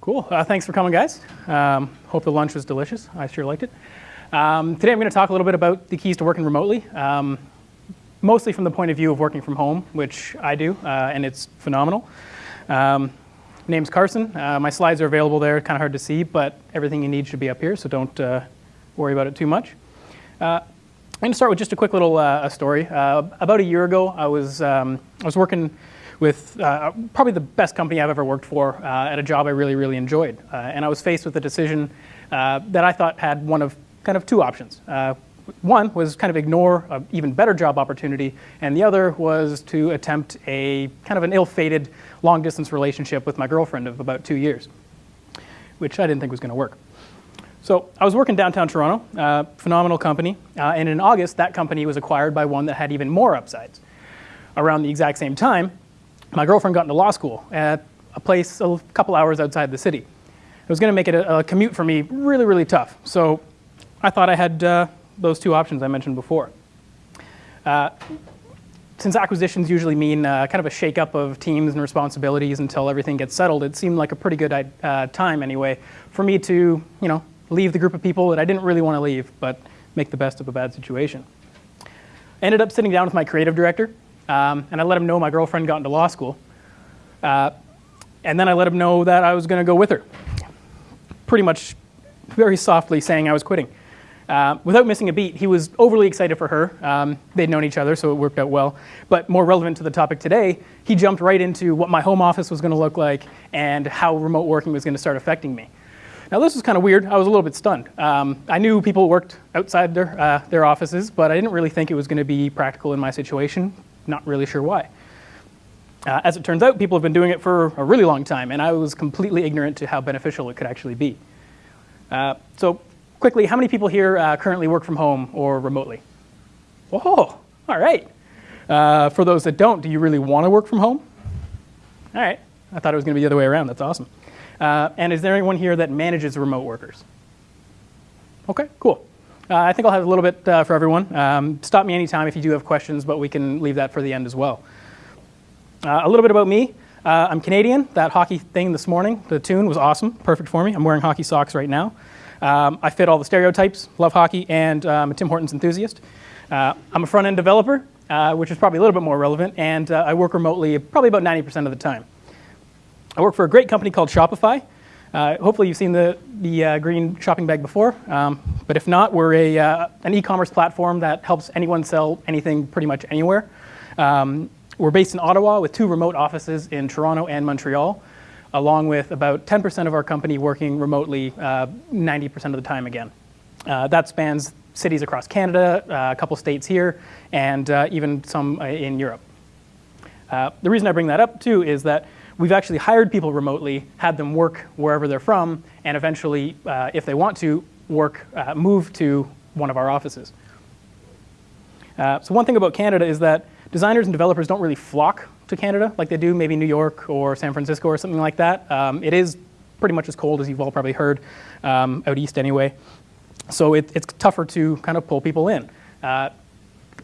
Cool. Uh, thanks for coming, guys. Um, hope the lunch was delicious. I sure liked it. Um, today I'm going to talk a little bit about the keys to working remotely, um, mostly from the point of view of working from home, which I do, uh, and it's phenomenal. Um, name's Carson. Uh, my slides are available there, kind of hard to see, but everything you need should be up here, so don't uh, worry about it too much. Uh, I'm going to start with just a quick little uh, story. About a year ago, I was, um, I was working with uh, probably the best company I've ever worked for uh, at a job I really, really enjoyed. Uh, and I was faced with a decision uh, that I thought had one of kind of two options. Uh, one was kind of ignore an even better job opportunity, and the other was to attempt a kind of an ill-fated long-distance relationship with my girlfriend of about two years, which I didn't think was going to work. So I was working downtown Toronto, uh, phenomenal company, uh, and in August that company was acquired by one that had even more upsides. Around the exact same time, my girlfriend got into law school at a place a couple hours outside the city. It was going to make it a, a, commute for me really, really tough. So I thought I had uh, those two options I mentioned before. Uh, since acquisitions usually mean uh, kind of a shakeup of teams and responsibilities until everything gets settled, it seemed like a pretty good uh, time anyway for me to, you know, leave the group of people that I didn't really want to leave, but make the best of a bad situation. I ended up sitting down with my creative director um, and I let him know my girlfriend got into law school. Uh, and then I let him know that I was going to go with her. Pretty much very softly saying I was quitting. Uh, without missing a beat, he was overly excited for her. Um, they'd known each other, so it worked out well. But more relevant to the topic today, he jumped right into what my home office was going to look like and how remote working was going to start affecting me. Now this was kind of weird. I was a little bit stunned. Um, I knew people worked outside their, uh, their offices, but I didn't really think it was going to be practical in my situation not really sure why. Uh, as it turns out, people have been doing it for a really long time, and I was completely ignorant to how beneficial it could actually be. Uh, so quickly, how many people here uh, currently work from home or remotely? Whoa, all right. Uh, for those that don't, do you really want to work from home? All right, I thought it was going to be the other way around. That's awesome. Uh, and is there anyone here that manages remote workers? Okay, cool. Uh, I think I'll have a little bit uh, for everyone. Um, stop me anytime if you do have questions, but we can leave that for the end as well. Uh, a little bit about me. Uh, I'm Canadian. That hockey thing this morning, the tune was awesome, perfect for me. I'm wearing hockey socks right now. Um, I fit all the stereotypes, love hockey, and I'm um, a Tim Hortons enthusiast. Uh, I'm a front-end developer, uh, which is probably a little bit more relevant, and I work remotely probably about 90% of the time. I work for a great company called Shopify. Uh, hopefully you've seen the, the uh, green shopping bag before, um, but if not, we're a, uh, an e-commerce platform that helps anyone sell anything pretty much anywhere. Um, we're based in Ottawa with two remote offices in Toronto and Montreal, along with about 10% of our company working remotely 90% uh, of the time again. Uh, that spans cities across Canada, uh, a couple states here, and even some in Europe. the reason I bring that up too is that we've actually hired people remotely, had them work wherever they're from, and eventually, uh, if they want to, work, uh, move to one of our offices. Uh, so one thing about Canada is that designers and developers don't really flock to Canada like they do maybe New York or San Francisco or something like that. Um, it is pretty much as cold as you've all probably heard, um, out east anyway. So it, it's tougher to kind of pull people in. Uh,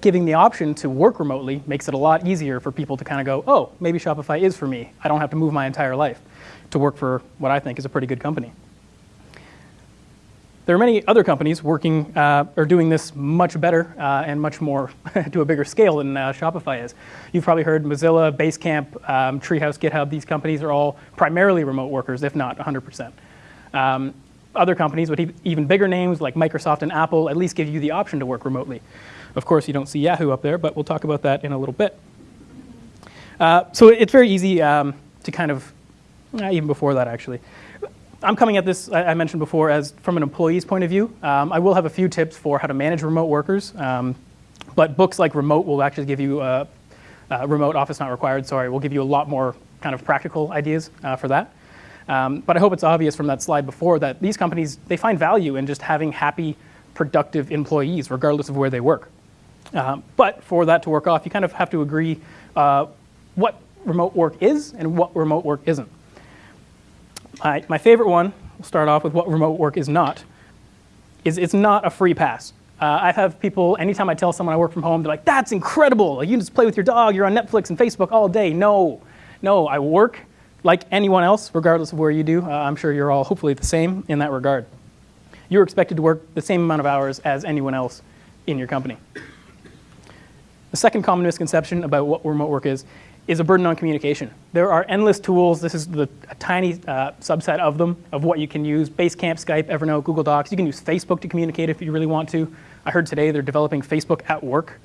giving the option to work remotely makes it a lot easier for people to kind of go, oh, maybe Shopify is for me. I don't have to move my entire life to work for what I think is a pretty good company. There are many other companies working uh, or doing this much better uh, and much more to a bigger scale than uh, Shopify is. You've probably heard Mozilla, Basecamp, um, Treehouse, GitHub. These companies are all primarily remote workers, if not 100%. Um, other companies with even bigger names like Microsoft and Apple at least give you the option to work remotely. Of course, you don't see Yahoo up there, but we'll talk about that in a little bit. Uh, so it's very easy um, to kind of, uh, even before that actually. I'm coming at this, I, mentioned before, as from an employee's point of view. Um, I will have a few tips for how to manage remote workers, um, but books like Remote will actually give you, uh, uh, Remote Office Not Required, sorry, will give you a lot more kind of practical ideas for that. Um, but I hope it's obvious from that slide before that these companies, they find value in just having happy, productive employees, regardless of where they work. Uh, but for that to work off, you kind of have to agree uh, what remote work is and what remote work isn't. My, my favorite one, we'll start off with what remote work is not, is it's not a free pass. Uh, I have people, anytime I tell someone I work from home, they're like, that's incredible. You can just play with your dog, you're on Netflix and Facebook all day. No, no, I work like anyone else, regardless of where you do, uh, I'm sure you're all hopefully the same in that regard. You're expected to work the same amount of hours as anyone else in your company. The second common misconception about what remote work is, is a burden on communication. There are endless tools. This is the, a tiny uh, subset of them, of what you can use. Basecamp, Skype, Evernote, Google Docs. You can use Facebook to communicate if you really want to. I heard today they're developing Facebook at work.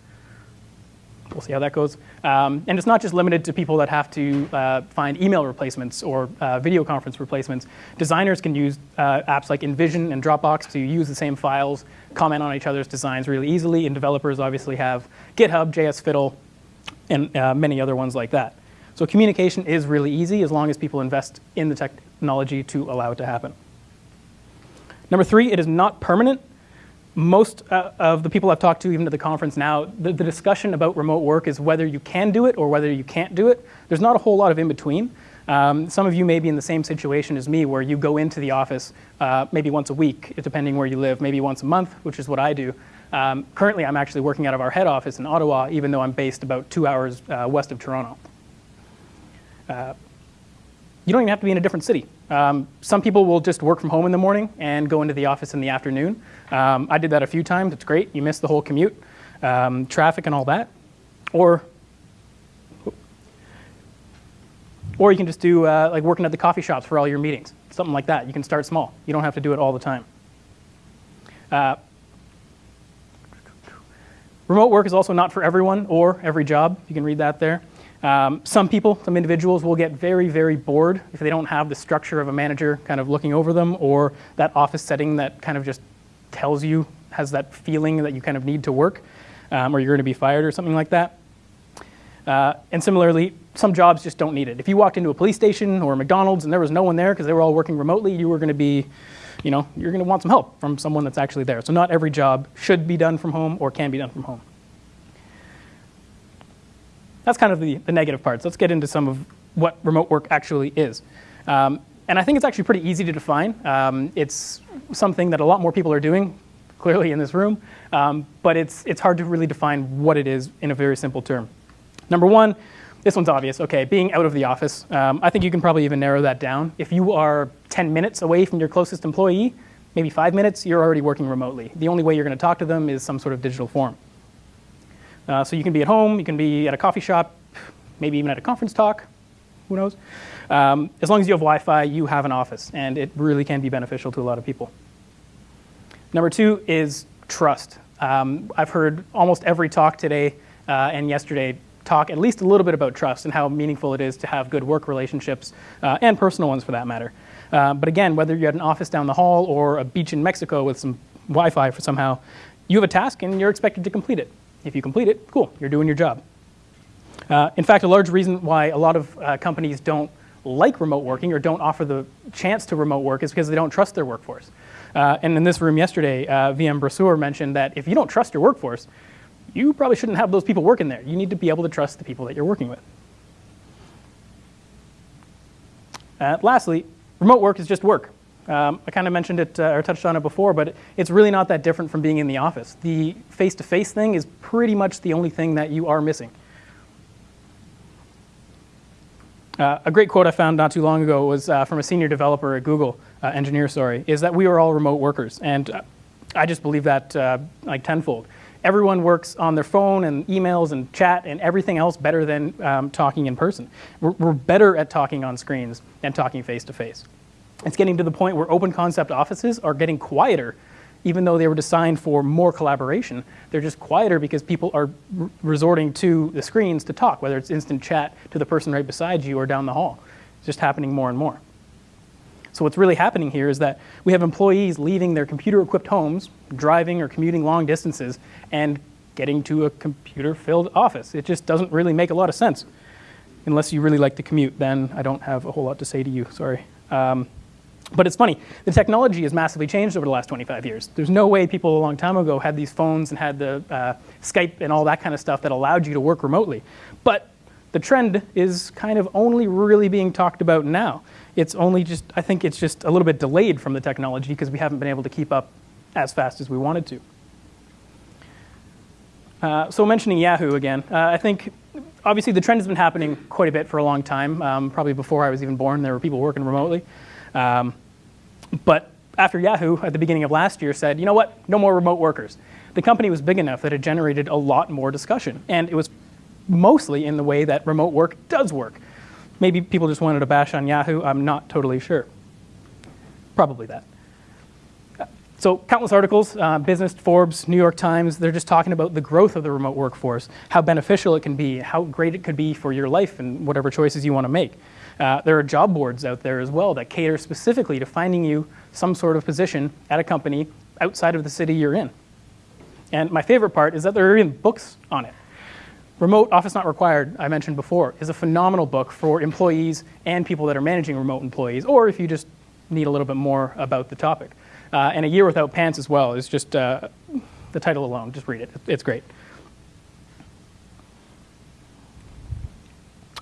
We'll see how that goes. Um, and it's not just limited to people that have to uh, find email replacements or uh, video conference replacements. Designers can use uh, apps like InVision and Dropbox to use the same files, comment on each other's designs really easily, and developers obviously have GitHub, JS Fiddle, and uh, many other ones like that. So communication is really easy as long as people invest in the technology to allow it to happen. Number three, it is not permanent most uh, of the people I've talked to, even at the conference now, the, the, discussion about remote work is whether you can do it or whether you can't do it. There's not a whole lot of in between. Um, some of you may be in the same situation as me, where you go into the office uh, maybe once a week, depending where you live, maybe once a month, which is what I do. Um, currently, I'm actually working out of our head office in Ottawa, even though I'm based about two hours uh, west of Toronto. Uh, you don't even have to be in a different city. Um, some people will just work from home in the morning and go into the office in the afternoon. Um, I did that a few times. It's great. You miss the whole commute, um, traffic and all that. Or, or you can just do uh, like working at the coffee shops for all your meetings, something like that. You can start small. You don't have to do it all the time. Uh, remote work is also not for everyone or every job. You can read that there. Um, some people, some individuals will get very, very bored if they don't have the structure of a manager kind of looking over them or that office setting that kind of just tells you, has that feeling that you kind of need to work um, or you're going to be fired or something like that. Uh, and similarly, some jobs just don't need it. If you walked into a police station or a McDonald's and there was no one there because they were all working remotely, you were going to be, you know, you're going to want some help from someone that's actually there. So not every job should be done from home or can be done from home that's kind of the, the negative parts. Let's get into some of what remote work actually is. Um, and I think it's actually pretty easy to define. Um, it's something that a lot more people are doing, clearly in this room, um, but it's, it's hard to really define what it is in a very simple term. Number one, this one's obvious. Okay, being out of the office. Um, I think you can probably even narrow that down. If you are 10 minutes away from your closest employee, maybe five minutes, you're already working remotely. The only way you're going to talk to them is some sort of digital form. Uh, so you can be at home, you can be at a coffee shop, maybe even at a conference talk, who knows. Um, as long as you have Wi-Fi, you have an office, and it really can be beneficial to a lot of people. Number two is trust. Um, I've heard almost every talk today uh, and yesterday talk at least a little bit about trust and how meaningful it is to have good work relationships uh, and personal ones for that matter. Uh, but again, whether you're at an office down the hall or a beach in Mexico with some Wi-Fi for somehow, you have a task and you're expected to complete it. If you complete it, cool, you're doing your job. Uh, in fact, a large reason why a lot of uh, companies don't like remote working or don't offer the chance to remote work is because they don't trust their workforce. Uh, and in this room yesterday, uh, VM Brasseur mentioned that if you don't trust your workforce, you probably shouldn't have those people working there. You need to be able to trust the people that you're working with. Uh, lastly, remote work is just work. Um, I kind of mentioned it uh, or touched on it before, but it's really not that different from being in the office. The face-to-face -face thing is pretty much the only thing that you are missing. Uh, a great quote I found not too long ago was uh, from a senior developer at Google, uh, engineer, sorry, is that we are all remote workers. And uh, I just believe that uh, like tenfold. Everyone works on their phone and emails and chat and everything else better than um, talking in person. We're, we're better at talking on screens than talking face-to-face. -face. It's getting to the point where open concept offices are getting quieter even though they were designed for more collaboration. They're just quieter because people are resorting to the screens to talk, whether it's instant chat to the person right beside you or down the hall. It's just happening more and more. So what's really happening here is that we have employees leaving their computer-equipped homes, driving or commuting long distances, and getting to a computer-filled office. It just doesn't really make a lot of sense. Unless you really like to commute, then I don't have a whole lot to say to you, sorry. Um, but it's funny, the technology has massively changed over the last 25 years. There's no way people a long time ago had these phones and had the uh, Skype and all that kind of stuff that allowed you to work remotely. But the trend is kind of only really being talked about now. It's only just, I think it's just a little bit delayed from the technology because we haven't been able to keep up as fast as we wanted to. Uh, so mentioning Yahoo again, uh, I think obviously, the trend has been happening quite a bit for a long time. Um, probably before I was even born, there were people working remotely. Um, but after Yahoo, at the beginning of last year, said, you know what, no more remote workers. The company was big enough that it generated a lot more discussion. And it was mostly in the way that remote work does work. Maybe people just wanted to bash on Yahoo, I'm not totally sure. Probably that. So countless articles, uh, Business, Forbes, New York Times, they're just talking about the growth of the remote workforce, how beneficial it can be, how great it could be for your life and whatever choices you want to make. Uh, there are job boards out there as well that cater specifically to finding you some sort of position at a company outside of the city you're in. And my favorite part is that there are even books on it. Remote Office Not Required, I mentioned before, is a phenomenal book for employees and people that are managing remote employees, or if you just need a little bit more about the topic. Uh, and A Year Without Pants as well is just uh, the title alone, just read it. It's great.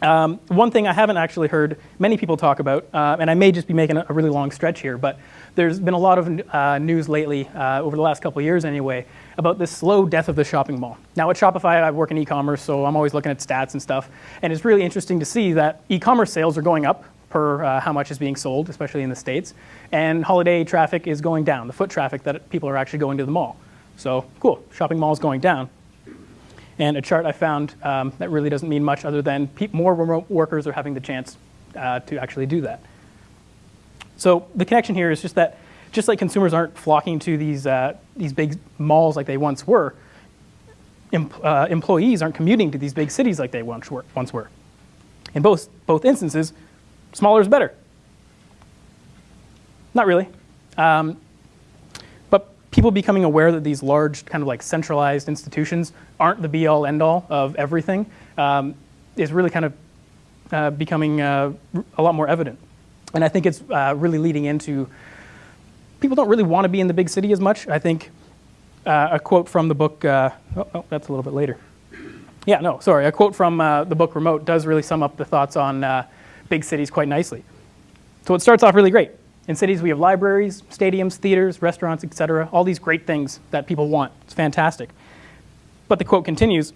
Um, one thing I haven't actually heard many people talk about, uh, and I may just be making a, a, really long stretch here, but there's been a lot of uh, news lately, uh, over the last couple years anyway, about this slow death of the shopping mall. Now at Shopify, I work in e-commerce, so I'm always looking at stats and stuff, and it's really interesting to see that e-commerce sales are going up per uh, how much is being sold, especially in the States, and holiday traffic is going down, the foot traffic that people are actually going to the mall. So cool, shopping mall is going down. And a chart I found um, that really doesn't mean much other than more remote workers are having the chance uh, to actually do that. So the connection here is just that just like consumers aren't flocking to these, uh, these big malls like they once were, em uh, employees aren't commuting to these big cities like they once were. Once were. In both, both instances, smaller is better. Not really. Um, people becoming aware that these large kind of like centralized institutions aren't the be all end all of everything um, is really kind of uh, becoming uh, a lot more evident. And I think it's uh, really leading into people don't really want to be in the big city as much. I think uh, a quote from the book, uh, oh, oh, that's a little bit later. Yeah, no, sorry, a quote from uh, the book Remote does really sum up the thoughts on big cities quite nicely. So it starts off really great. In cities, we have libraries, stadiums, theaters, restaurants, etc. All these great things that people want. It's fantastic. But the quote continues,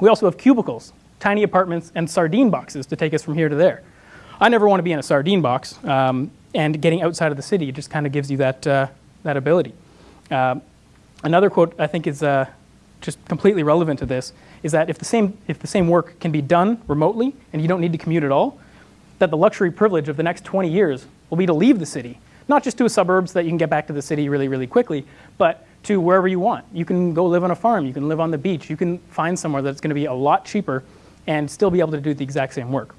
we also have cubicles, tiny apartments, and sardine boxes to take us from here to there. I never want to be in a sardine box, um, and getting outside of the city just kind of gives you that, uh, that ability. Uh, another quote I think is uh, just completely relevant to this is that if the, same, if the same work can be done remotely and you don't need to commute at all, that the luxury privilege of the next 20 years will be to leave the city, not just to a suburbs that you can get back to the city really, really quickly, but to wherever you want. You can go live on a farm, you can live on the beach, you can find somewhere that's going to be a lot cheaper and still be able to do the exact same work.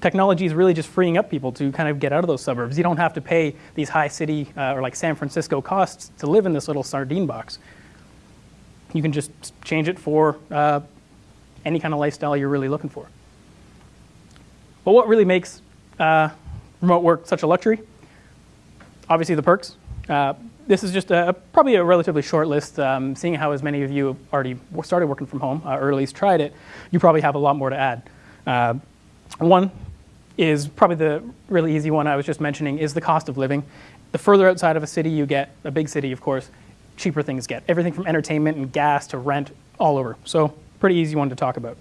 Technology is really just freeing up people to kind of get out of those suburbs. You don't have to pay these high city uh, or like San Francisco costs to live in this little sardine box. You can just change it for uh, any kind of lifestyle you're really looking for. But what really makes uh, remote work such a luxury? Obviously the perks. Uh, this is just a, probably a relatively short list. Um, seeing how as many of you already started working from home uh, or at least tried it, you probably have a lot more to add. Uh, one is probably the really easy one I was just mentioning is the cost of living. The further outside of a city you get, a big city of course, cheaper things get. Everything from entertainment and gas to rent all over. So pretty easy one to talk about.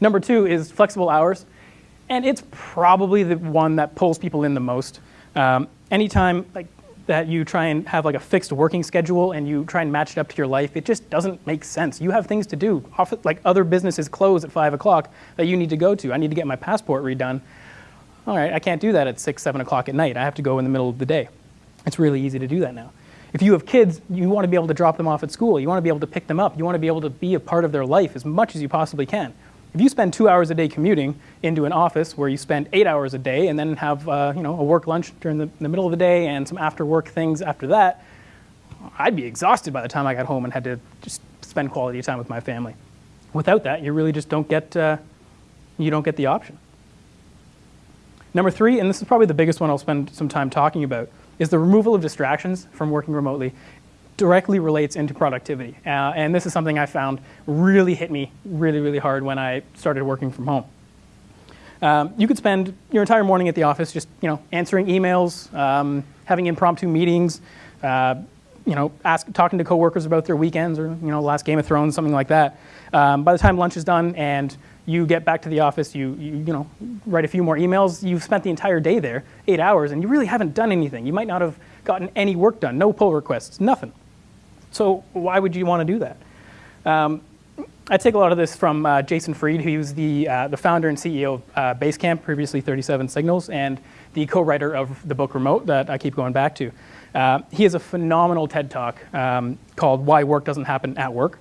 Number two is flexible hours and it's probably the one that pulls people in the most. Um, anytime like that you try and have like a fixed working schedule and you try and match it up to your life, it just doesn't make sense. You have things to do. Often, like other businesses close at five o'clock that you need to go to. I need to get my passport redone. All right, I can't do that at six, seven o'clock at night. I have to go in the middle of the day. It's really easy to do that now. If you have kids, you want to be able to drop them off at school. You want to be able to pick them up. You want to be able to be a part of their life as much as you possibly can. If you spend two hours a day commuting into an office where you spend eight hours a day and then have uh, you know, a work lunch during the, the middle of the day and some after work things after that, I'd be exhausted by the time I got home and had to just spend quality time with my family. Without that, you really just don't get, uh, you don't get the option. Number three, and this is probably the biggest one I'll spend some time talking about, is the removal of distractions from working remotely directly relates into productivity. Uh, and this is something I found really hit me really, really hard when I started working from home. Um, you could spend your entire morning at the office just you know, answering emails, um, having impromptu meetings, uh, you know, ask, talking to coworkers about their weekends or, you know, last Game of Thrones, something like that. Um, by the time lunch is done and you get back to the office, you, you, you know, write a few more emails, you've spent the entire day there, eight hours, and you really haven't done anything. You might not have gotten any work done, no pull requests, nothing. So why would you want to do that? Um, I take a lot of this from uh, Jason Fried, who was the, uh, the founder and CEO of uh, Basecamp, previously 37 Signals, and the co-writer of the book Remote that I keep going back to. Uh, he has a phenomenal TED Talk um, called Why Work Doesn't Happen at Work.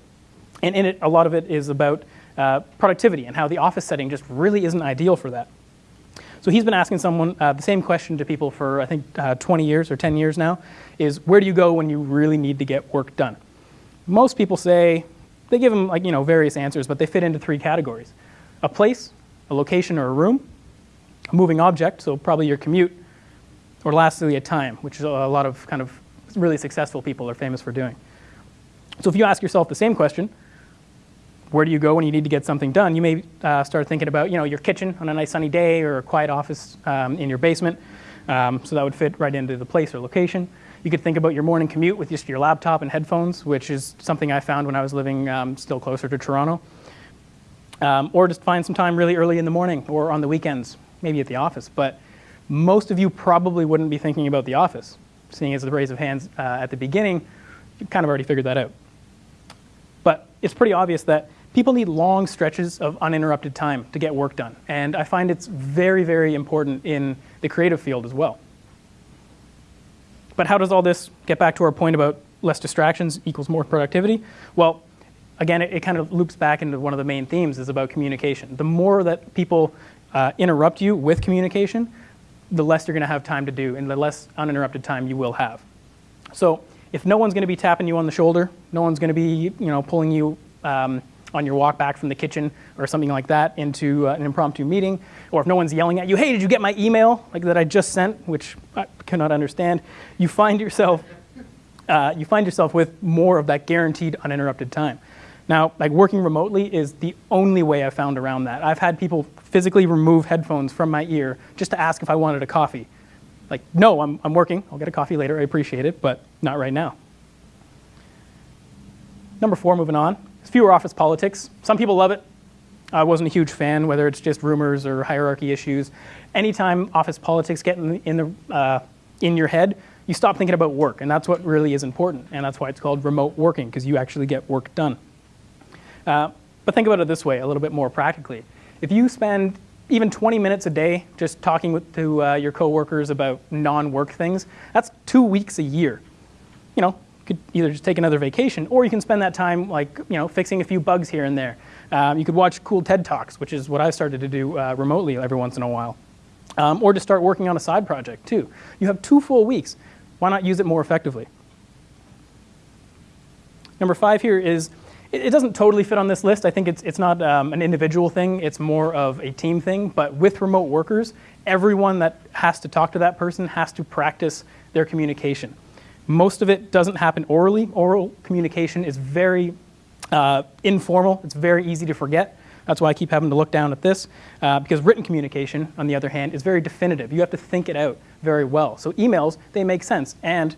And in it, a lot of it is about uh, productivity and how the office setting just really isn't ideal for that. So he's been asking someone uh, the same question to people for, I think, 20 years or 10 years now, is where do you go when you really need to get work done? Most people say, they give them like, you know, various answers, but they fit into three categories. A place, a location or a room, a moving object, so probably your commute, or lastly, a time, which a lot of kind of really successful people are famous for doing. So if you ask yourself the same question, where do you go when you need to get something done? You may uh, start thinking about you know, your kitchen on a nice sunny day or a quiet office um, in your basement. Um, so that would fit right into the place or location. You could think about your morning commute with just your laptop and headphones, which is something I found when I was living um, still closer to Toronto. Um, or just find some time really early in the morning or on the weekends, maybe at the office. But most of you probably wouldn't be thinking about the office, seeing as the raise of hands uh, at the beginning, you kind of already figured that out. But it's pretty obvious that people need long stretches of uninterrupted time to get work done. And I find it's very, very important in the creative field as well. But how does all this get back to our point about less distractions equals more productivity? Well, again, it, it kind of loops back into one of the main themes is about communication. The more that people uh, interrupt you with communication, the less you're going to have time to do and the less uninterrupted time you will have. So if no one's going to be tapping you on the shoulder, no one's going to be you know, pulling you um, on your walk back from the kitchen or something like that into uh, an impromptu meeting, or if no one's yelling at you, hey, did you get my email like that I just sent, which I cannot understand, you find yourself, uh, you find yourself with more of that guaranteed uninterrupted time. Now, like working remotely is the only way I've found around that. I've had people physically remove headphones from my ear just to ask if I wanted a coffee. Like, no, I'm, I'm working. I'll get a coffee later. I appreciate it, but not right now. Number four, moving on. Fewer office politics. Some people love it. I wasn't a huge fan, whether it's just rumors or hierarchy issues. Anytime office politics get in, the, in, the, uh, in your head, you stop thinking about work, and that's what really is important, and that's why it's called remote working, because you actually get work done. Uh, but think about it this way, a little bit more practically. If you spend even 20 minutes a day just talking with, to uh, your coworkers about non-work things, that's two weeks a year. You know, could either just take another vacation, or you can spend that time like you know fixing a few bugs here and there. Um, you could watch cool TED Talks, which is what I started to do uh, remotely every once in a while, um, or to start working on a side project too. You have two full weeks. Why not use it more effectively? Number five here is it, it doesn't totally fit on this list. I think it's it's not um, an individual thing. It's more of a team thing. But with remote workers, everyone that has to talk to that person has to practice their communication. Most of it doesn't happen orally. Oral communication is very uh, informal. It's very easy to forget. That's why I keep having to look down at this, uh, because written communication, on the other hand, is very definitive. You have to think it out very well. So emails, they make sense, and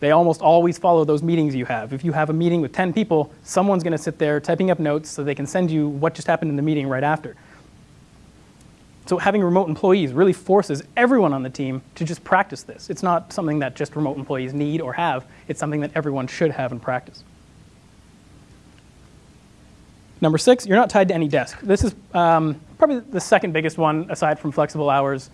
they almost always follow those meetings you have. If you have a meeting with 10 people, someone's going to sit there typing up notes so they can send you what just happened in the meeting right after. So having remote employees really forces everyone on the team to just practice this. It's not something that just remote employees need or have. It's something that everyone should have and practice. Number six, you're not tied to any desk. This is um, probably the second biggest one aside from flexible hours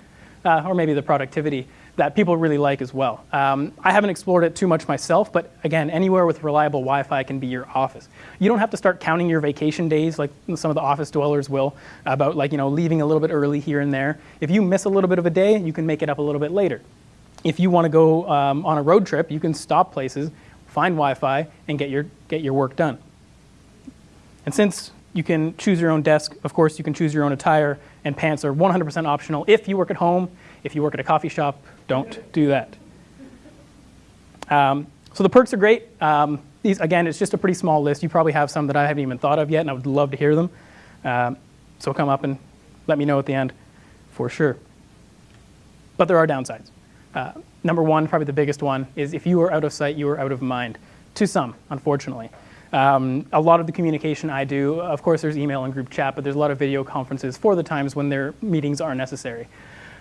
uh, or maybe the productivity that people really like as well. Um, I haven't explored it too much myself, but again, anywhere with reliable Wi-Fi can be your office. You don't have to start counting your vacation days like some of the office dwellers will about like, you know, leaving a little bit early here and there. If you miss a little bit of a day, you can make it up a little bit later. If you want to go um, on a road trip, you can stop places, find Wi-Fi, and get your, get your work done. And since you can choose your own desk, of course, you can choose your own attire, and pants are 100% optional if you work at home if you work at a coffee shop, don't do that. Um, so the perks are great. Um, these, again, it's just a pretty small list. You probably have some that I haven't even thought of yet, and I would love to hear them. Um, so come up and let me know at the end for sure. But there are downsides. Uh, number one, probably the biggest one, is if you are out of sight, you are out of mind. To some, unfortunately. Um, a lot of the communication I do, of course, there's email and group chat, but there's a lot of video conferences for the times when their meetings are necessary.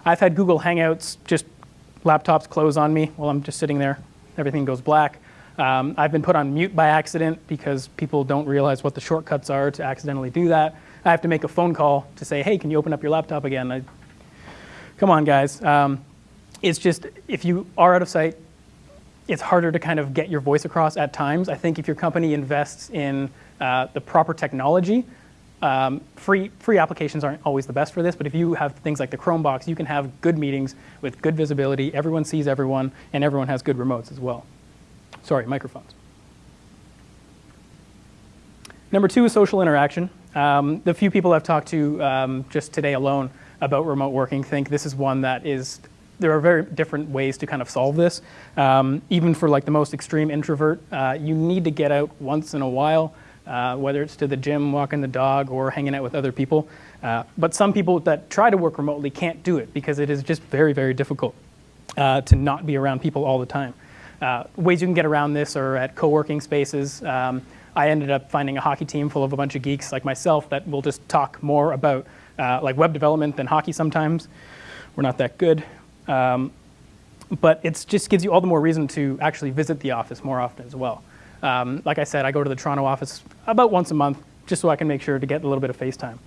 I've had Google Hangouts, just laptops close on me while I'm just sitting there. Everything goes black. Um, I've been put on mute by accident because people don't realize what the shortcuts are to accidentally do that. I have to make a phone call to say, hey, can you open up your laptop again? I, come on, guys. Um, it's just, if you are out of sight, it's harder to kind of get your voice across at times. I think if your company invests in uh, the proper technology, um, free, free applications aren't always the best for this, but if you have things like the Chromebox, you can have good meetings with good visibility, everyone sees everyone, and everyone has good remotes as well. Sorry, microphones. Number two is social interaction. Um, the few people I've talked to um, just today alone about remote working think this is one that is there are very different ways to kind of solve this. Um, even for like the most extreme introvert, uh, you need to get out once in a while, uh, whether it's to the gym, walking the dog, or hanging out with other people. Uh, but some people that try to work remotely can't do it because it is just very, very difficult uh, to not be around people all the time. Uh, ways you can get around this are at co-working spaces. Um, I ended up finding a hockey team full of a bunch of geeks like myself that will just talk more about uh, like web development than hockey sometimes. We're not that good. Um, but it just gives you all the more reason to actually visit the office more often as well. Um, like I said, I go to the Toronto office about once a month just so I can make sure to get a little bit of face time.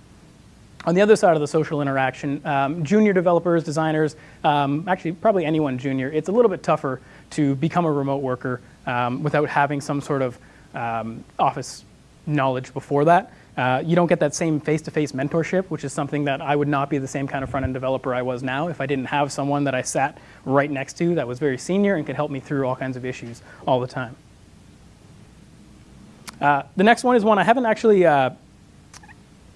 On the other side of the social interaction, um, junior developers, designers, um, actually probably anyone junior, it's a little bit tougher to become a remote worker um, without having some sort of um, office knowledge before that. Uh, you don't get that same face-to-face mentorship, which is something that I would not be the same kind of front-end developer I was now if I didn't have someone that I sat right next to that was very senior and could help me through all kinds of issues all the time. Uh, the next one is one I haven't actually, uh,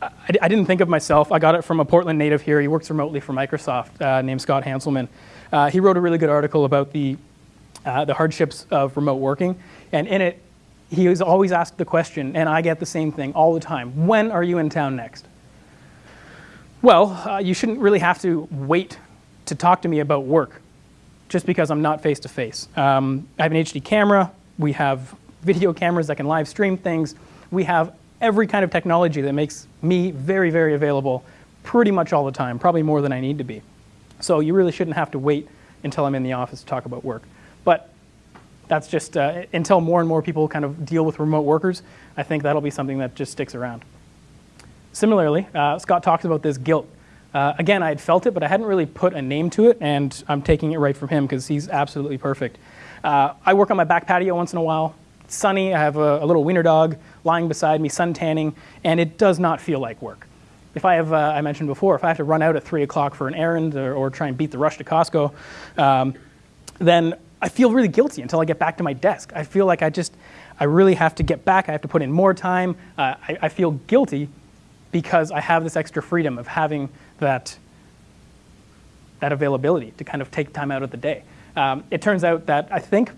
I, I, didn't think of myself. I got it from a Portland native here. He works remotely for Microsoft uh, named Scott Hanselman. Uh, he wrote a really good article about the, uh, the hardships of remote working. And in it, he was always asked the question, and I get the same thing all the time, when are you in town next? Well, you shouldn't really have to wait to talk to me about work just because I'm not face to face. Um, I have an HD camera, we have video cameras that can live stream things, we have every kind of technology that makes me very, very available pretty much all the time, probably more than I need to be. So you really shouldn't have to wait until I'm in the office to talk about work. But that's just, uh, until more and more people kind of deal with remote workers, I think that'll be something that just sticks around. Similarly, uh, Scott talks about this guilt. Uh, again, I had felt it, but I hadn't really put a name to it, and I'm taking it right from him because he's absolutely perfect. Uh, I work on my back patio once in a while. Sunny, I have a, a, little wiener dog lying beside me, sun tanning, and it does not feel like work. If I have, uh, I mentioned before, if I have to run out at 3 o'clock for an errand or, or, try and beat the rush to Costco, um, then I feel really guilty until I get back to my desk. I feel like I just, I really have to get back. I have to put in more time. Uh, I, I feel guilty because I have this extra freedom of having that, that availability to kind of take time out of the day. Um, it turns out that I think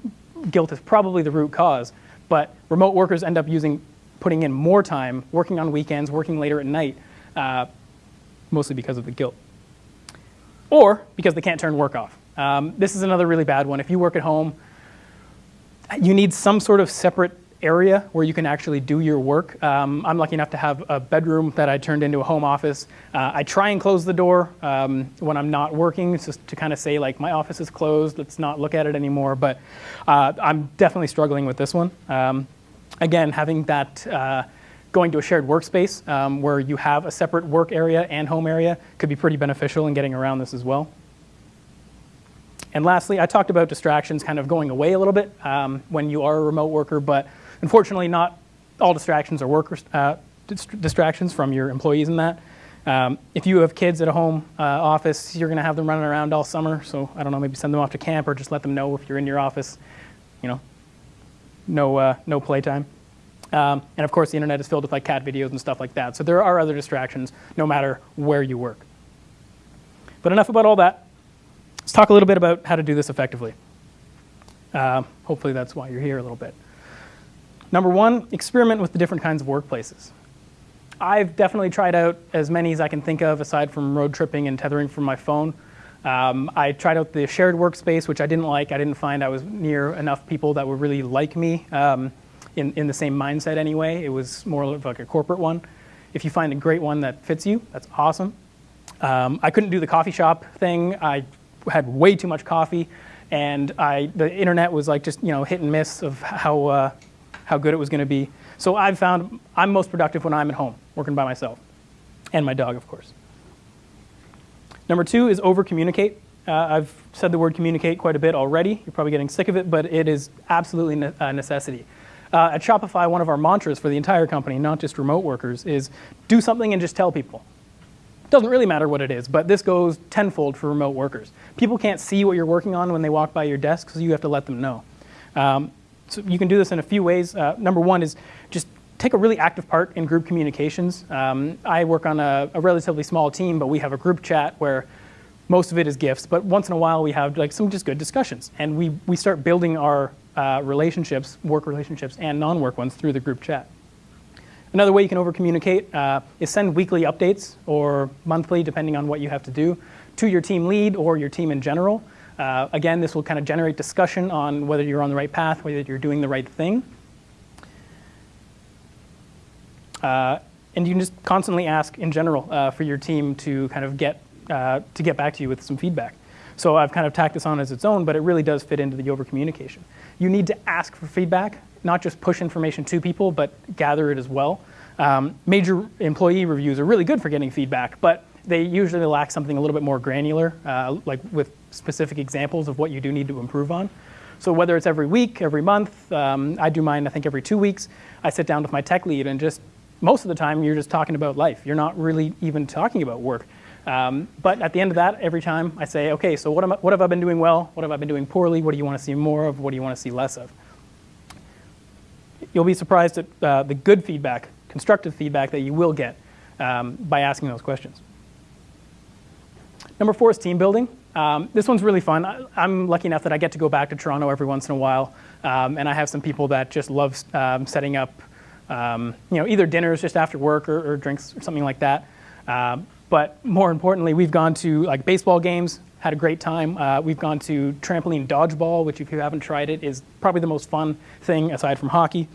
guilt is probably the root cause, but remote workers end up using, putting in more time, working on weekends, working later at night, uh, mostly because of the guilt. Or because they can't turn work off. Um, this is another really bad one. If you work at home, you need some sort of separate area where you can actually do your work. Um, I'm lucky enough to have a bedroom that I turned into a home office. Uh, I try and close the door um, when I'm not working, just to kind of say like my office is closed, let's not look at it anymore. But uh, I'm definitely struggling with this one. Um, again, having that uh, going to a shared workspace um, where you have a separate work area and home area could be pretty beneficial in getting around this as well. And lastly, I talked about distractions kind of going away a little bit um, when you are a remote worker, but unfortunately not all distractions are work uh, distractions from your employees in that. Um, if you have kids at a home uh, office, you're going to have them running around all summer. So I don't know, maybe send them off to camp or just let them know if you're in your office, you know, no, uh, no playtime. Um, and of course, the internet is filled with like cat videos and stuff like that. So there are other distractions no matter where you work. But enough about all that. Let's talk a little bit about how to do this effectively. Uh, hopefully that's why you're here a little bit. Number one, experiment with the different kinds of workplaces. I've definitely tried out as many as I can think of aside from road tripping and tethering from my phone. Um, I tried out the shared workspace, which I didn't like. I didn't find I was near enough people that were really like me um, in, in the same mindset anyway. It was more of like a corporate one. If you find a great one that fits you, that's awesome. Um, I couldn't do the coffee shop thing. I had way too much coffee, and I, the internet was like just you know hit and miss of how, uh, how good it was going to be. So I've found I'm most productive when I'm at home, working by myself, and my dog, of course. Number two is over communicate. Uh, I've said the word communicate quite a bit already. You're probably getting sick of it, but it is absolutely a necessity. Uh, at Shopify, one of our mantras for the entire company, not just remote workers, is do something and just tell people. It doesn't really matter what it is, but this goes tenfold for remote workers. People can't see what you're working on when they walk by your desk, so you have to let them know. Um, so you can do this in a few ways. Uh, number one is just take a really active part in group communications. Um, I work on a, a, relatively small team, but we have a group chat where most of it is gifts, but once in a while we have like some just good discussions. And we, we start building our uh, relationships, work relationships and non-work ones through the group chat. Another way you can over-communicate uh, is send weekly updates or monthly, depending on what you have to do, to your team lead or your team in general. Uh, again, this will kind of generate discussion on whether you're on the right path, whether you're doing the right thing. Uh, and you can just constantly ask in general uh, for your team to kind of get, uh, to get back to you with some feedback. So I've kind of tacked this on as its own, but it really does fit into the over communication. You need to ask for feedback, not just push information to people, but gather it as well. Um, major employee reviews are really good for getting feedback, but they usually lack something a little bit more granular, uh, like with specific examples of what you do need to improve on. So whether it's every week, every month, um, I do mine I think every two weeks, I sit down with my tech lead and just most of the time you're just talking about life. You're not really even talking about work. Um, but at the end of that, every time I say, okay, so what, I, what have I been doing well? What have I been doing poorly? What do you want to see more of? What do you want to see less of? You'll be surprised at uh, the good feedback, constructive feedback that you will get um, by asking those questions. Number four is team building. Um, this one's really fun. I, am lucky enough that I get to go back to Toronto every once in a while, um, and I have some people that just love um, setting up um, you know, either dinners just after work or, or drinks or something like that. Uh, but more importantly, we've gone to like baseball games, had a great time. Uh, we've gone to trampoline dodgeball, which if you haven't tried it, is probably the most fun thing aside from hockey.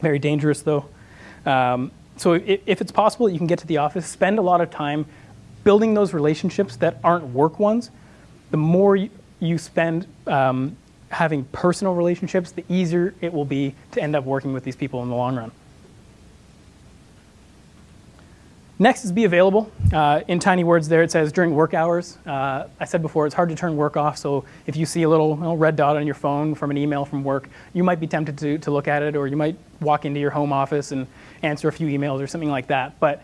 Very dangerous though. Um, so if, if it's possible, you can get to the office, spend a lot of time building those relationships that aren't work ones. The more you, spend um, having personal relationships, the easier it will be to end up working with these people in the long run. Next is be available. Uh, in tiny words there, it says during work hours. Uh, I said before, it's hard to turn work off, so if you see a little, little, red dot on your phone from an email from work, you might be tempted to, to look at it, or you might walk into your home office and answer a few emails or something like that. But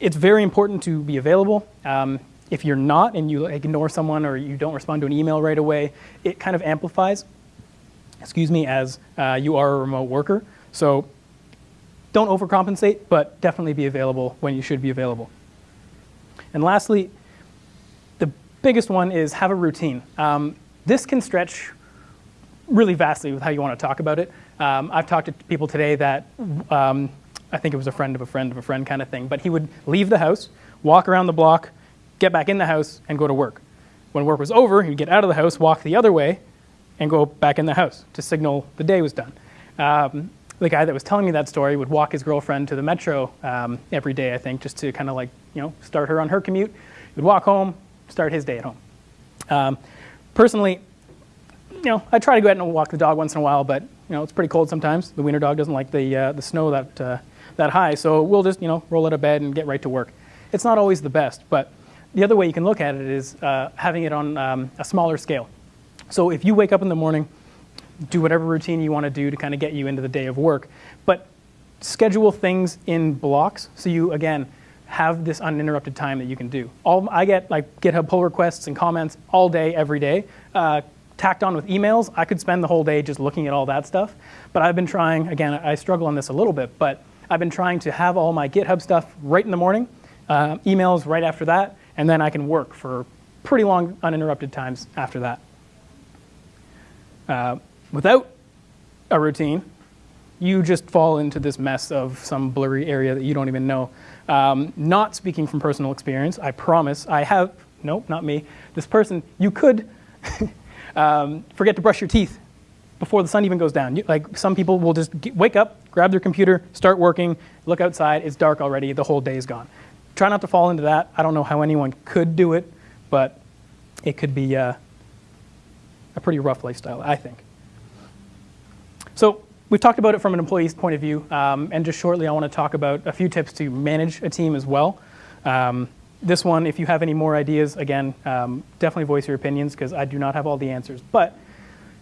it's very important to be available. Um, if you're not and you ignore someone or you don't respond to an email right away, it kind of amplifies, excuse me, as uh, you are a remote worker. So don't overcompensate, but definitely be available when you should be available. And lastly, the biggest one is have a routine. Um, this can stretch really vastly with how you want to talk about it. Um, I've talked to people today that um, I think it was a friend of a friend of a friend kind of thing, but he would leave the house, walk around the block, get back in the house, and go to work. When work was over, he'd get out of the house, walk the other way, and go back in the house to signal the day was done. Um, the guy that was telling me that story would walk his girlfriend to the metro um, every day, I think, just to kind of like, you know, start her on her commute. He would walk home, start his day at home. Um, personally, you know, I try to go out and walk the dog once in a while, but, you know, it's pretty cold sometimes. The wiener dog doesn't like the, uh, the snow that, uh, that high, so we'll just, you know, roll out of bed and get right to work. It's not always the best, but the other way you can look at it is uh, having it on um, a smaller scale. So if you wake up in the morning, do whatever routine you want to do to kind of get you into the day of work, but schedule things in blocks so you, again, have this uninterrupted time that you can do. All, I get like GitHub pull requests and comments all day, every day. Uh, tacked on with emails, I could spend the whole day just looking at all that stuff. But I've been trying, again, I struggle on this a little bit, but I've been trying to have all my GitHub stuff right in the morning, uh, emails right after that, and then I can work for pretty long uninterrupted times after that. Uh, without a routine, you just fall into this mess of some blurry area that you don't even know. Um, not speaking from personal experience, I promise. I have nope, not me. This person, you could um, forget to brush your teeth before the sun even goes down. You, like some people will just get, wake up, grab their computer, start working, look outside, it's dark already, the whole day is gone. Try not to fall into that. I don't know how anyone could do it, but it could be uh, a pretty rough lifestyle, I think. So we've talked about it from an employee's point of view, um, and just shortly I want to talk about a few tips to manage a team as well. Um, this one, if you have any more ideas, again, um, definitely voice your opinions because I do not have all the answers. But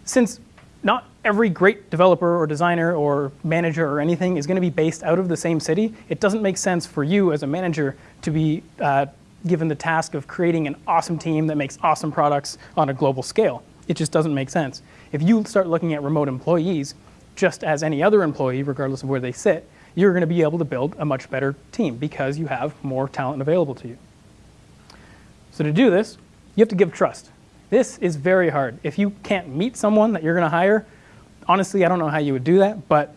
since not every great developer or designer or manager or anything is going to be based out of the same city, it doesn't make sense for you as a manager to be uh, given the task of creating an awesome team that makes awesome products on a global scale. It just doesn't make sense. If you start looking at remote employees, just as any other employee, regardless of where they sit, you're going to be able to build a much better team because you have more talent available to you. So to do this, you have to give trust. This is very hard. If you can't meet someone that you're going to hire, honestly, I don't know how you would do that, but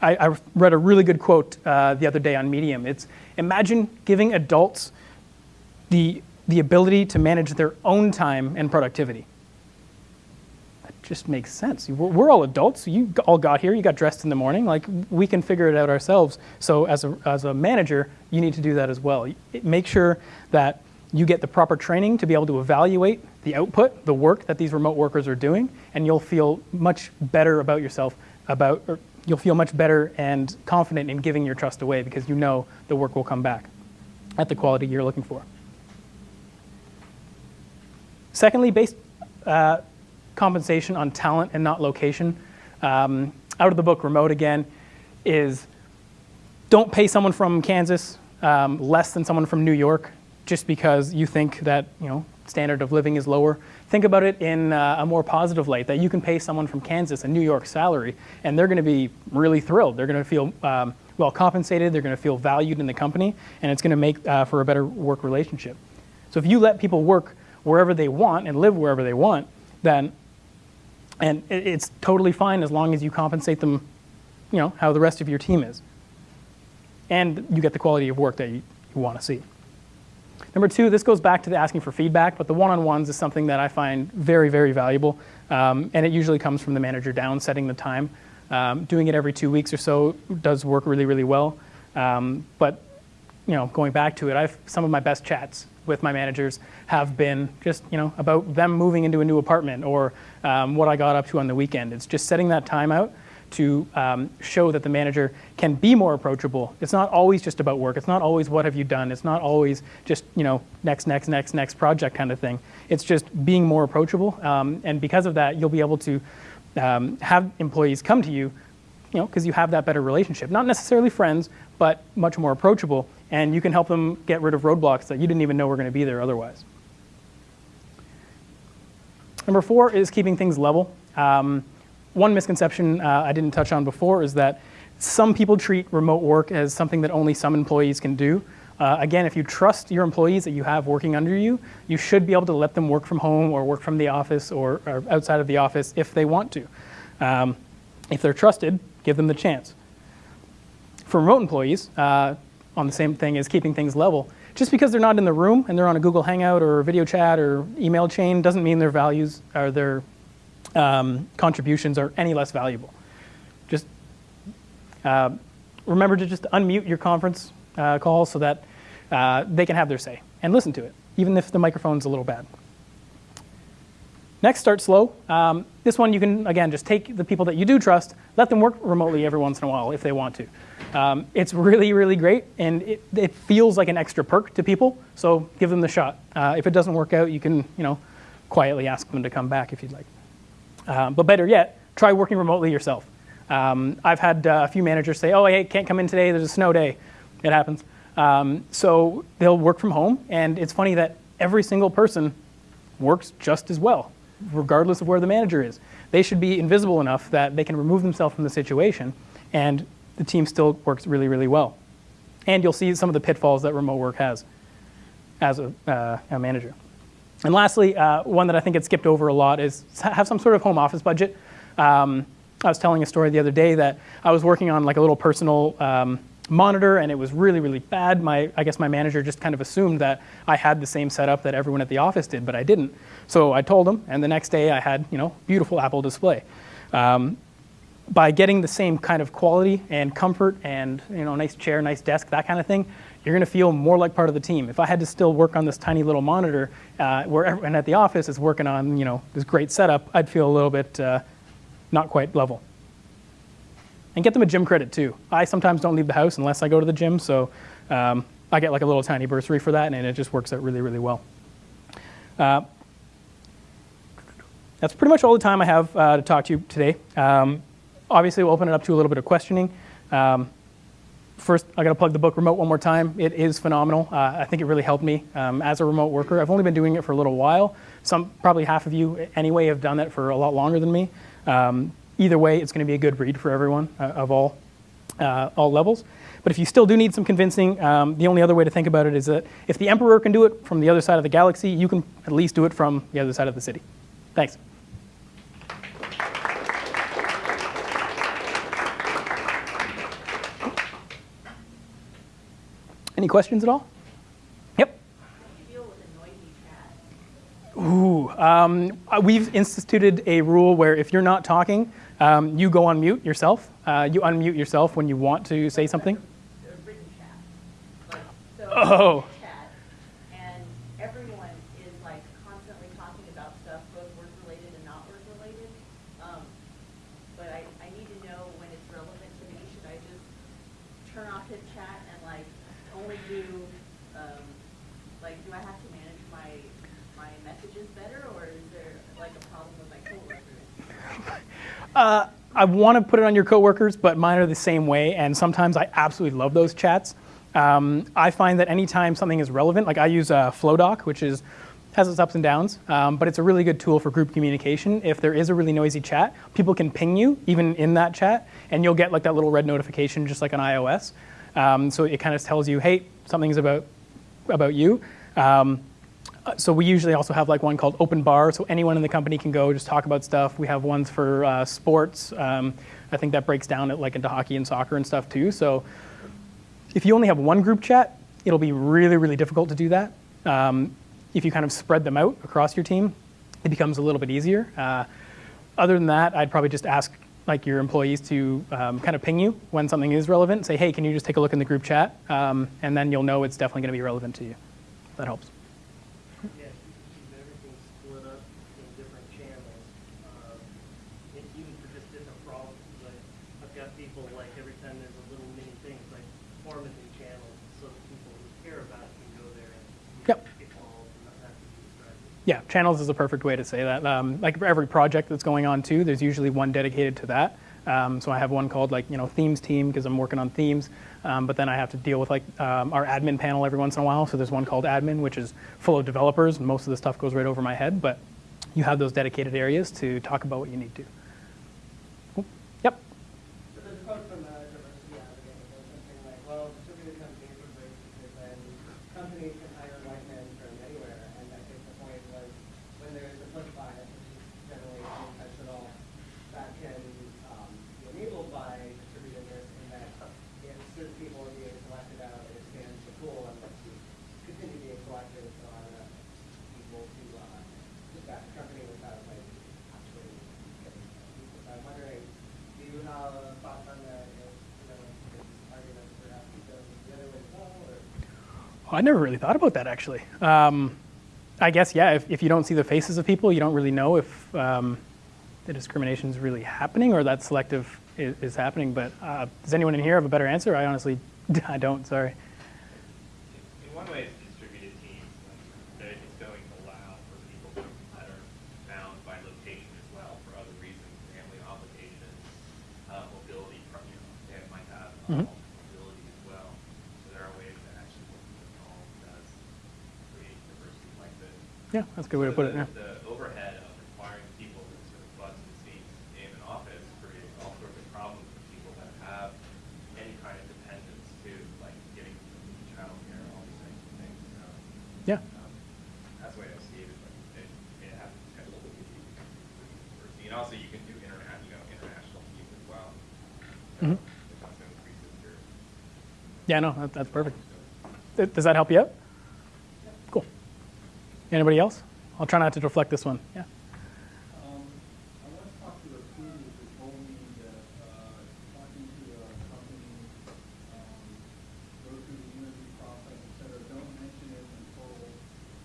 I, I read a really good quote uh, the other day on Medium. It's imagine giving adults the, the ability to manage their own time and productivity That just makes sense. We're, we're, all adults. You all got here. You got dressed in the morning. Like we can figure it out ourselves. So as a as a manager, you need to do that as well. Make sure that you get the proper training to be able to evaluate the output, the work that these remote workers are doing, and you'll feel much better about yourself. About you'll feel much better and confident in giving your trust away because you know the work will come back at the quality you're looking for. Secondly, based uh, compensation on talent and not location. Um, out of the book, Remote again, is don't pay someone from Kansas um, less than someone from New York just because you think that you know standard of living is lower. Think about it in uh, a more positive light, that you can pay someone from Kansas a New York salary, and they're going to be really thrilled. They're going to feel um, well compensated, they're going to feel valued in the company, and it's going to make uh, for a better work relationship. So if you let people work wherever they want and live wherever they want, then and it's totally fine as long as you compensate them, you know, how the rest of your team is. And you get the quality of work that you, you want to see. Number two, this goes back to the asking for feedback, but the one-on-ones is something that I find very, very valuable. Um, and it usually comes from the manager down, setting the time. Um, doing it every two weeks or so does work really, really well. Um, but you know, going back to it, I've some of my best chats with my managers have been just you know about them moving into a new apartment or um, what I got up to on the weekend. It's just setting that time out to um, show that the manager can be more approachable. It's not always just about work. It's not always what have you done. It's not always just you know next, next, next, next project kind of thing. It's just being more approachable, um, and because of that, you'll be able to um, have employees come to you, you know, because you have that better relationship. Not necessarily friends, but much more approachable and you can help them get rid of roadblocks that you didn't even know were going to be there otherwise. Number four is keeping things level. Um, one misconception uh, I didn't touch on before is that some people treat remote work as something that only some employees can do. Uh, again, if you trust your employees that you have working under you, you should be able to let them work from home or work from the office or, or outside of the office if they want to. Um, if they're trusted, give them the chance. For remote employees, uh, on the same thing as keeping things level. Just because they're not in the room and they're on a Google Hangout or video chat or email chain doesn't mean their values or their um, contributions are any less valuable. Just uh, remember to just unmute your conference uh, call so that uh, they can have their say and listen to it, even if the microphone's a little bad. Next, start slow. Um, this one you can, again, just take the people that you do trust, let them work remotely every once in a while if they want to. Um, it's really, really great, and it, it, feels like an extra perk to people, so give them the shot. Uh, if it doesn't work out, you can, you know, quietly ask them to come back if you'd like. Um, but better yet, try working remotely yourself. Um, I've had uh, a few managers say, oh, I can't come in today, there's a snow day. It happens. Um, so they'll work from home, and it's funny that every single person works just as well regardless of where the manager is. They should be invisible enough that they can remove themselves from the situation and the team still works really, really well. And you'll see some of the pitfalls that remote work has as a, uh, a manager. And lastly, uh, one that I think gets skipped over a lot is have some sort of home office budget. Um, I was telling a story the other day that I was working on like a little personal um, monitor and it was really, really bad. My, I guess my manager just kind of assumed that I had the same setup that everyone at the office did, but I didn't. So I told him, and the next day I had, you know, beautiful Apple display. Um, by getting the same kind of quality and comfort and, you know, nice chair, nice desk, that kind of thing, you're going to feel more like part of the team. If I had to still work on this tiny little monitor, uh, where everyone at the office is working on, you know, this great setup, I'd feel a little bit uh, not quite level. And get them a gym credit too. I sometimes don't leave the house unless I go to the gym, so um, I get like a little tiny bursary for that, and it just works out really, really well. Uh, that's pretty much all the time I have uh, to talk to you today. Um, obviously, we'll open it up to a little bit of questioning. Um, first, I got to plug the book Remote one more time. It is phenomenal. Uh, I think it really helped me um, as a remote worker. I've only been doing it for a little while. Some, probably half of you anyway, have done that for a lot longer than me. Um, either way, it's going to be a good read for everyone uh, of all, uh, all levels. But if you still do need some convincing, um, the only other way to think about it is that if the Emperor can do it from the other side of the galaxy, you can at least do it from the other side of the city. Thanks. Any questions at all? Yep. Ooh, um, uh, we've instituted a rule where if you're not talking, um, you go on mute yourself. Uh, you unmute yourself when you want to say something. written chat. Like, so Oh. chat, and everyone is like constantly talking about stuff, both work related and not work related. Um, but I, I need to know when it's relevant to me. Should I just turn off his chat and like only do, um, like, do I have to manage my, my messages better, or is there like a problem with my coworkers? Uh, I want to put it on your coworkers, but mine are the same way, and sometimes I absolutely love those chats. Um, I find that anytime something is relevant, like I use uh, Flowdock, which is has its ups and downs, um, but it's a really good tool for group communication. If there is a really noisy chat, people can ping you even in that chat, and you'll get like that little red notification, just like on iOS. Um, so it kind of tells you, hey, something's about about you. Um, so we usually also have like one called Open Bar, so anyone in the company can go just talk about stuff. We have ones for uh, sports. Um, I think that breaks down it like into hockey and soccer and stuff too. So if you only have one group chat, it'll be really, really difficult to do that. Um, if you kind of spread them out across your team, it becomes a little bit easier. Uh, other than that, I'd probably just ask like your employees to um, kind of ping you when something is relevant. Say, hey, can you just take a look in the group chat? Um, and then you'll know it's definitely going to be relevant to you. That helps. Yeah, keep everything split up in different channels, um, and even for just different problems, like, I've got people, like, every time there's a little mini thing, it's like, form a new channel, so that people who care about it can go there and Yep. get involved and not have to be distracted. Yeah, channels is a perfect way to say that. Um, like for every project that's going on too, there's usually one dedicated to that. Um, so I have one called like you know themes team because I'm working on themes, um, but then I have to deal with like um, our admin panel every once in a while. So there's one called admin, which is full of developers, and most of the stuff goes right over my head. But you have those dedicated areas to talk about what you need to. Cool. Yep. But there's a quote from uh, diversity advocate that goes something like, well, distributed companies are great because then companies can hire white men from anywhere. And I think the point was when there's a push bias, which is generally unintentional, that can um, be enabled by distributedness in that if certain people are being selected out, it expands the pool and lets you continue being selected. So I don't know, people to uh, just back the company without like actually getting people. So I'm wondering, do you have thoughts on that? If, you know, this argument perhaps goes the other way as well, or? I never really thought about that actually. Um, I guess yeah. If, if you don't see the faces of people, you don't really know if um, the discrimination is really happening or that selective is, is happening. But uh, does anyone in here have a better answer? I honestly, I don't. Sorry. In one way, it's distributed teams, that it's going to allow for people to- that are bound by location as well for other reasons, family obligations, uh, mobility, you know, they might have uh, Mhm. mobility as well. So there are ways to actually work with all does create diversity like this. Yeah, that's a good way to put it. Yeah. The overhead of requiring people to sort of butts and seats in an office creates all sorts of problems for people that have any kind of dependence to, like, getting childcare, all these types of things, so. Yeah. um, That's the way I see it, but it, it has potential to be. And also you can do internet, you know, international teams as well. So. It also increases your Yeah, no, that, that's perfect. Does that help you out? Anybody else? I'll try not to deflect this one. Yeah. Um, I once talked to a recruiter who told me that, uh, talking to a company, um, go through the interview process, et cetera, don't mention it until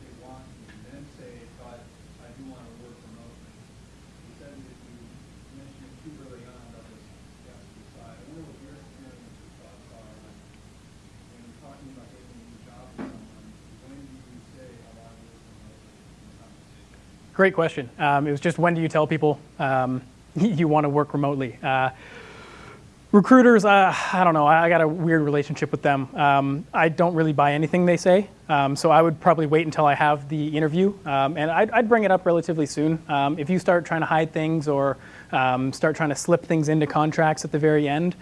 they want you, then say, but I do want to work remotely. He said that if you mention it too early on, they'll just have to decide. I wonder what your experience or thoughts are, like, when you're talking about getting a new job with someone, when do you say, I want to work remotely in the conversation? Great question. Um, it was just when do you tell people um, you want to work remotely? Uh, recruiters, uh, I don't know. I got a weird relationship with them. Um, I don't really buy anything they say, um, so I would probably wait until I have the interview, um, and I'd, I'd bring it up relatively soon. Um, if you start trying to hide things or um, start trying to slip things into contracts at the very end,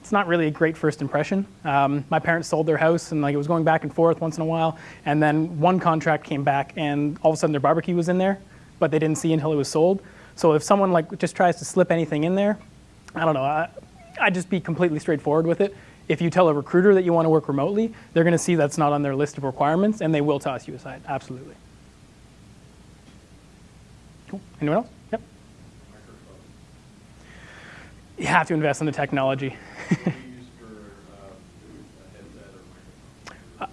it's not really a great first impression. Um, my parents sold their house and like it was going back and forth once in a while, and then one contract came back and all of a sudden their barbecue was in there, but they didn't see until it was sold. So if someone like just tries to slip anything in there, I don't know. I, I'd just be completely straightforward with it. If you tell a recruiter that you want to work remotely, they're going to see that's not on their list of requirements, and they will toss you aside. Absolutely. Cool. Anyone else? Yep. You have to invest in the technology. Uh?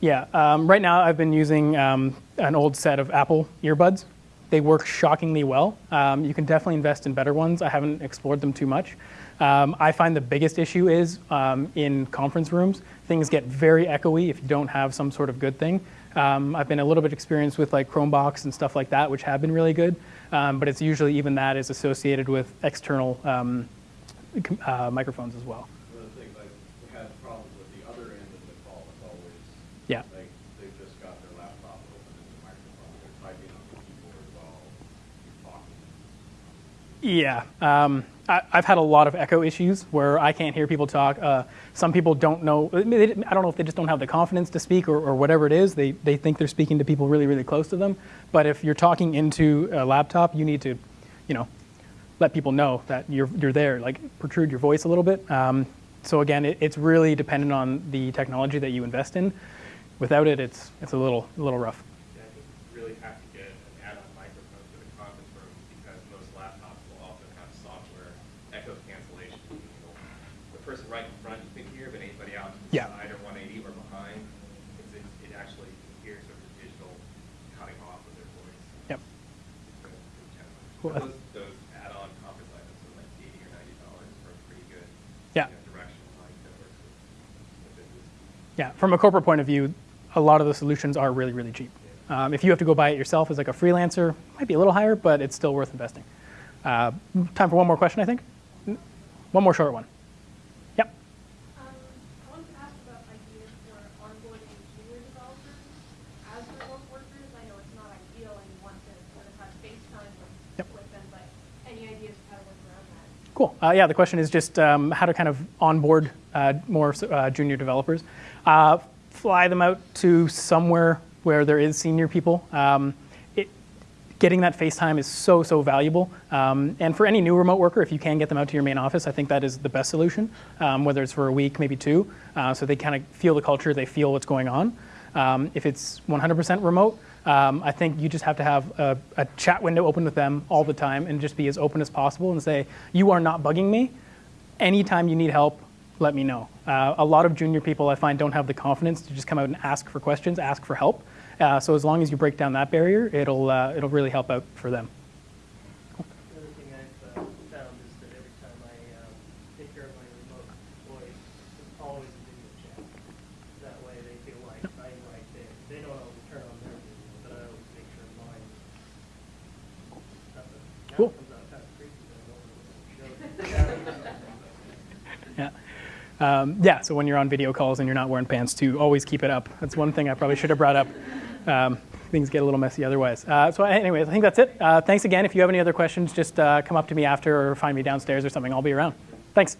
Yeah, um, right now I've been using um, an old set of Apple earbuds. They work shockingly well. Um, you can definitely invest in better ones. I haven't explored them too much. Um, I find the biggest issue is um, in conference rooms, things get very echoey if you don't have some sort of good thing. Um, I've been a little bit experienced with like Chromebox and stuff like that, which have been really good, um, but it's usually even that is associated with external um, uh, microphones as well. One of the things had problems with the other end of the call is always, Yeah. like, they've just got their laptop open and the microphone, they're typing on the keyboard while you're talking. Yeah, um, I, I've had a lot of echo issues where I can't hear people talk. Uh, some people don't know. I I don't know if they just don't have the confidence to speak or, or whatever it is. They they think they're speaking to people really really close to them. But if you're talking into a laptop, you need to, you know, let people know that you're you're there. Like protrude your voice a little bit. Um, so again, it, it's really dependent on the technology that you invest in. Without it, it's it's a little a little rough. Yeah, I think you really have to get an add-on microphone for the conference room because most laptops will also have software echo cancellation. The person right in front you can hear, but anybody out to the Yeah. side or 180 or behind, it's, it, it actually hears sort of the digital cutting off of their voice. Yep. It's a good challenge. Cool. But Those, those add-on conference items are like 80 or 90 dollars for a pretty good Yeah. you know, mic that works with, business. Yeah, from a corporate point of view, a lot of the solutions are really, really cheap. Um, if you have to go buy it yourself as like a freelancer, it might be a little higher, but it's still worth investing. Uh, time for one more question, I think. One more short one. Yep. Um, I wanted to ask about ideas for onboarding junior developers as remote workers. I know it's not ideal and you want to sort of have FaceTime Yep. with, with them, but any ideas of how to work around that? Cool. Uh, yeah, the question is just um, how to kind of onboard uh, more uh, junior developers. Uh, fly them out to somewhere where there is senior people. Um, it, getting that FaceTime is so, so valuable. Um, and for any new remote worker, if you can get them out to your main office, I think that is the best solution, um, whether it's for a week, maybe two, uh, so they kind of feel the culture, they feel what's going on. Um, if it's 100% remote, um, I think you just have to have a, a chat window open with them all the time and just be as open as possible and say, you are not bugging me. Anytime you need help, let me know. Uh, a lot of junior people I find don't have the confidence to just come out and ask for questions, ask for help. Uh, so as long as you break down that barrier, it'll, uh, it'll really help out for them. The other thing I've uh, found is that every time I um, take care of my remote employees, it's always a video chat. That way they feel like I'm right there. They don't always turn on their video, but I always make sure mine. Now Cool. it comes out kind of creepy, but I don't really show it. Yeah. Um, yeah, so when you're on video calls and you're not wearing pants too, always keep it up. That's one thing I probably should have brought up. Um, things get a little messy otherwise. Uh, so anyways, I think that's it. Uh, thanks again. If you have any other questions, just uh, come up to me after or find me downstairs or something. I'll be around. Thanks.